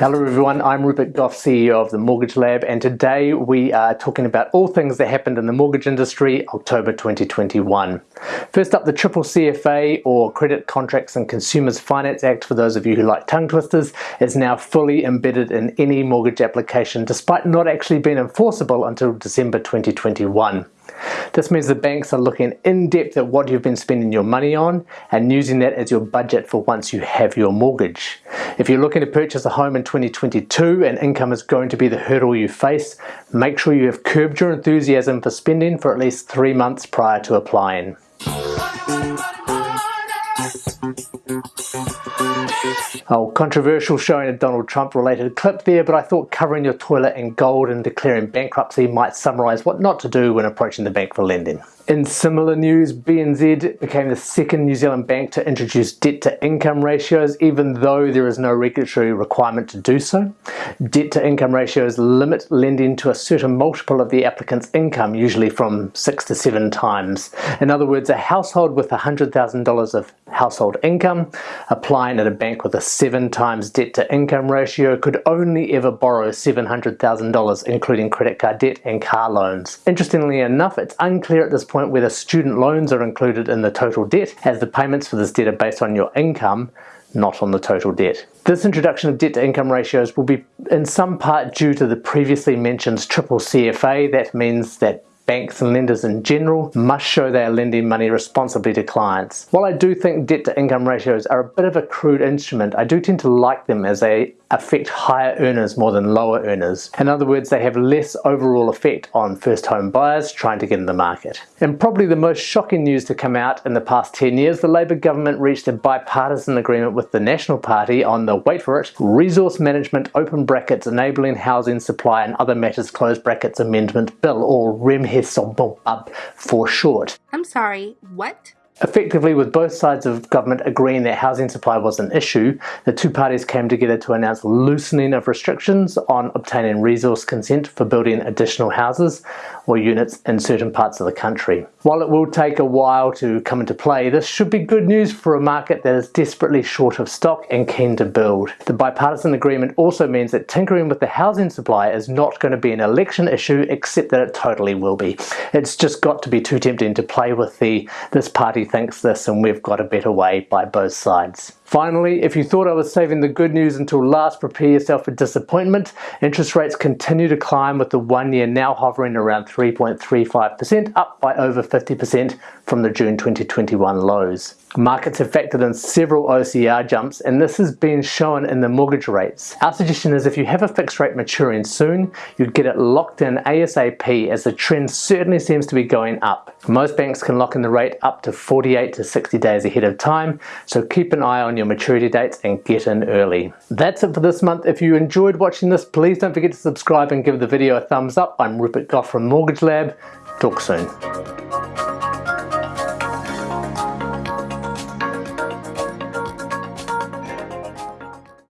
Hello everyone, I'm Rupert Gough, CEO of the Mortgage Lab, and today we are talking about all things that happened in the mortgage industry October 2021. First up, the Triple CFA, or Credit Contracts and Consumers Finance Act, for those of you who like tongue twisters, is now fully embedded in any mortgage application, despite not actually being enforceable until December 2021. This means the banks are looking in depth at what you've been spending your money on and using that as your budget for once you have your mortgage. If you're looking to purchase a home in 2022 and income is going to be the hurdle you face, make sure you have curbed your enthusiasm for spending for at least three months prior to applying. Oh, controversial showing a Donald Trump related clip there, but I thought covering your toilet in gold and declaring bankruptcy might summarise what not to do when approaching the bank for lending. In similar news, BNZ became the second New Zealand bank to introduce debt to income ratios, even though there is no regulatory requirement to do so. Debt to income ratios limit lending to a certain multiple of the applicant's income, usually from six to seven times. In other words, a household with $100,000 of household income applying at a bank with a seven times debt to income ratio could only ever borrow $700,000, including credit card debt and car loans. Interestingly enough, it's unclear at this point whether student loans are included in the total debt, as the payments for this debt are based on your income, not on the total debt. This introduction of debt to income ratios will be in some part due to the previously mentioned triple CFA. That means that banks and lenders in general must show they are lending money responsibly to clients. While I do think debt to income ratios are a bit of a crude instrument, I do tend to like them as they affect higher earners more than lower earners. In other words, they have less overall effect on first home buyers trying to get in the market. And probably the most shocking news to come out in the past 10 years, the Labour government reached a bipartisan agreement with the National Party on the, wait for it, Resource Management Open Brackets Enabling Housing Supply and Other Matters Close Brackets Amendment Bill, or REMHESOBUB for short. I'm sorry, what? Effectively, with both sides of government agreeing that housing supply was an issue, the two parties came together to announce loosening of restrictions on obtaining resource consent for building additional houses or units in certain parts of the country. While it will take a while to come into play, this should be good news for a market that is desperately short of stock and keen to build. The bipartisan agreement also means that tinkering with the housing supply is not going to be an election issue, except that it totally will be. It's just got to be too tempting to play with the this party thinks this and we've got a better way by both sides. Finally, if you thought I was saving the good news until last, prepare yourself for disappointment. Interest rates continue to climb with the one year now hovering around 3.35%, up by over 50% from the June 2021 lows. Markets have factored in several OCR jumps and this has been shown in the mortgage rates. Our suggestion is if you have a fixed rate maturing soon, you'd get it locked in ASAP as the trend certainly seems to be going up. Most banks can lock in the rate up to 48 to 60 days ahead of time, so keep an eye on maturity dates and get in early. That's it for this month. If you enjoyed watching this, please don't forget to subscribe and give the video a thumbs up. I'm Rupert Gough from Mortgage Lab. Talk soon.